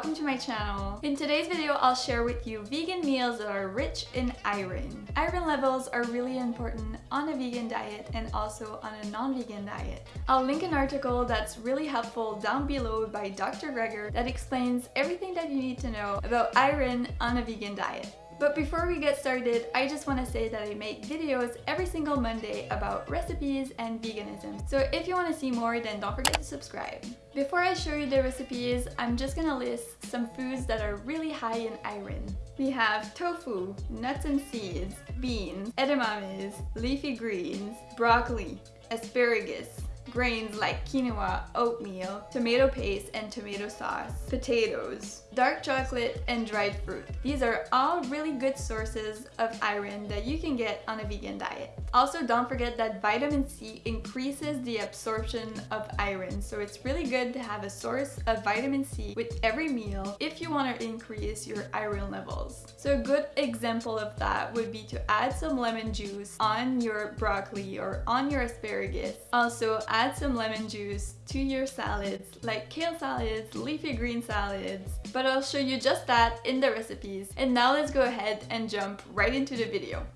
welcome to my channel. In today's video, I'll share with you vegan meals that are rich in iron. Iron levels are really important on a vegan diet and also on a non-vegan diet. I'll link an article that's really helpful down below by Dr. Greger that explains everything that you need to know about iron on a vegan diet. But before we get started, I just want to say that I make videos every single Monday about recipes and veganism. So if you want to see more, then don't forget to subscribe. Before I show you the recipes, I'm just gonna list some foods that are really high in iron. We have tofu, nuts and seeds, beans, edamames, leafy greens, broccoli, asparagus, grains like quinoa, oatmeal, tomato paste and tomato sauce, potatoes, dark chocolate, and dried fruit. These are all really good sources of iron that you can get on a vegan diet. Also, don't forget that vitamin C increases the absorption of iron, so it's really good to have a source of vitamin C with every meal if you want to increase your iron levels. So a good example of that would be to add some lemon juice on your broccoli or on your asparagus. Also, add some lemon juice to your salads like kale salads, leafy green salads, but I'll show you just that in the recipes. And now let's go ahead and jump right into the video.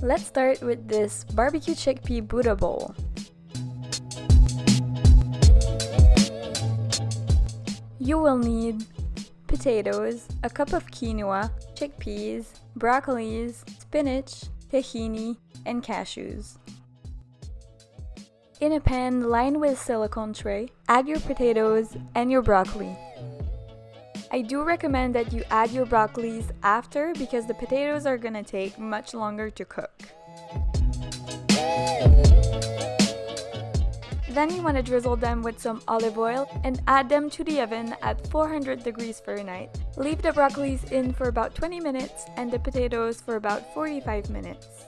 Let's start with this barbecue chickpea Buddha bowl. You will need potatoes, a cup of quinoa, chickpeas, broccolis, spinach, tahini, and cashews. In a pan lined with silicone tray, add your potatoes and your broccoli. I do recommend that you add your broccolis after because the potatoes are gonna take much longer to cook. Then you want to drizzle them with some olive oil and add them to the oven at 400 degrees Fahrenheit. Leave the broccolis in for about 20 minutes and the potatoes for about 45 minutes.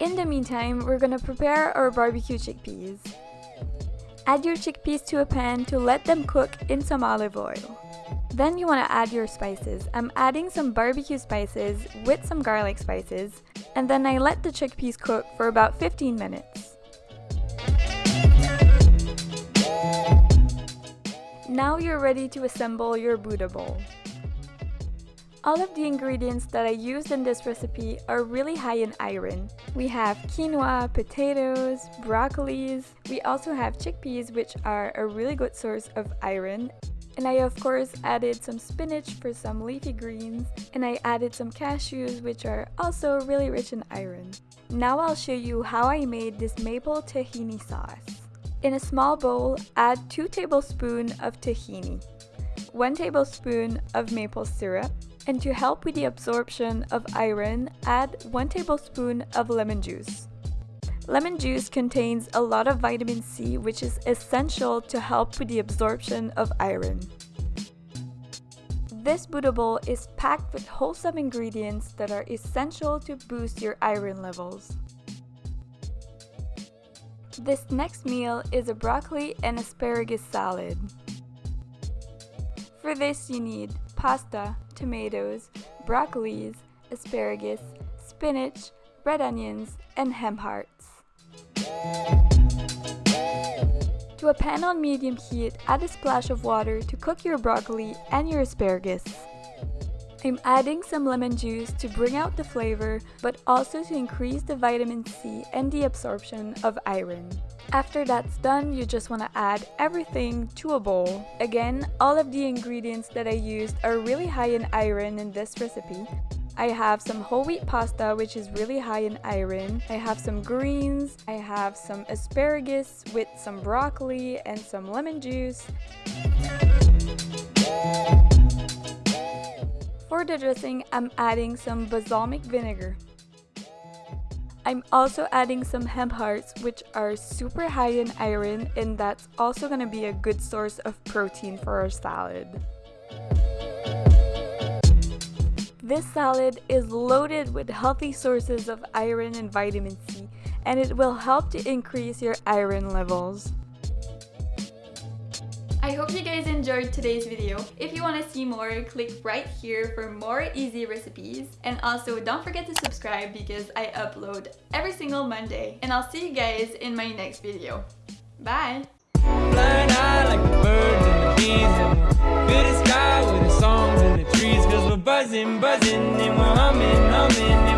In the meantime, we're gonna prepare our barbecue chickpeas. Add your chickpeas to a pan to let them cook in some olive oil. Then you want to add your spices. I'm adding some barbecue spices with some garlic spices and then I let the chickpeas cook for about 15 minutes. Now you're ready to assemble your Buddha bowl. All of the ingredients that I used in this recipe are really high in iron. We have quinoa, potatoes, broccolis. We also have chickpeas which are a really good source of iron. And I of course added some spinach for some leafy greens and I added some cashews which are also really rich in iron. Now I'll show you how I made this maple tahini sauce. In a small bowl, add 2 tablespoons of tahini, 1 tablespoon of maple syrup, and to help with the absorption of iron, add 1 tablespoon of lemon juice. Lemon juice contains a lot of vitamin C which is essential to help with the absorption of iron. This Buddha bowl is packed with wholesome ingredients that are essential to boost your iron levels. This next meal is a broccoli and asparagus salad. For this you need pasta, tomatoes, broccolis, asparagus, spinach, red onions, and hemp hearts. To a pan on medium heat, add a splash of water to cook your broccoli and your asparagus. I'm adding some lemon juice to bring out the flavor, but also to increase the vitamin C and the absorption of iron. After that's done, you just want to add everything to a bowl. Again, all of the ingredients that I used are really high in iron in this recipe. I have some whole wheat pasta which is really high in iron. I have some greens. I have some asparagus with some broccoli and some lemon juice. For the dressing, I'm adding some balsamic vinegar. I'm also adding some hemp hearts which are super high in iron and that's also going to be a good source of protein for our salad. This salad is loaded with healthy sources of iron and vitamin C and it will help to increase your iron levels hope you guys enjoyed today's video. If you want to see more, click right here for more easy recipes. And also don't forget to subscribe because I upload every single Monday. And I'll see you guys in my next video. Bye! buzzing, buzzing, and we're humming, humming. And